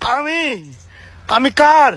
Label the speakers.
Speaker 1: আমি আমি কার